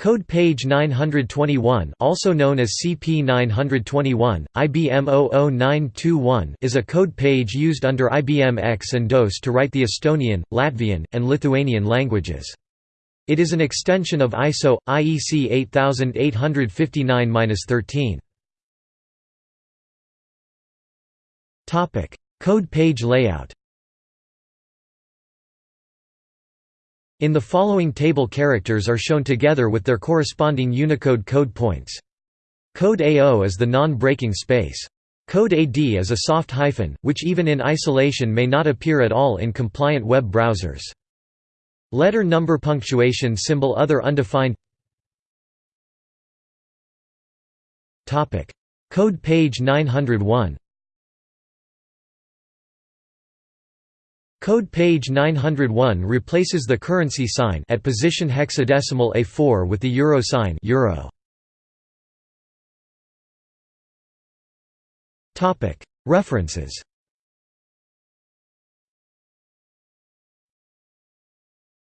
Code page 921 also known as CP921, IBM 00921 is a code page used under IBM AIX and DOS to write the Estonian, Latvian, and Lithuanian languages. It is an extension of ISO, IEC 8859-13. Code page layout In the following table characters are shown together with their corresponding Unicode code points. Code AO is the non-breaking space. Code AD is a soft hyphen, which even in isolation may not appear at all in compliant web browsers. Letter number punctuation symbol other undefined Code page 901 Code page 901 replaces the currency sign at position hexadecimal A4 with the euro sign euro. References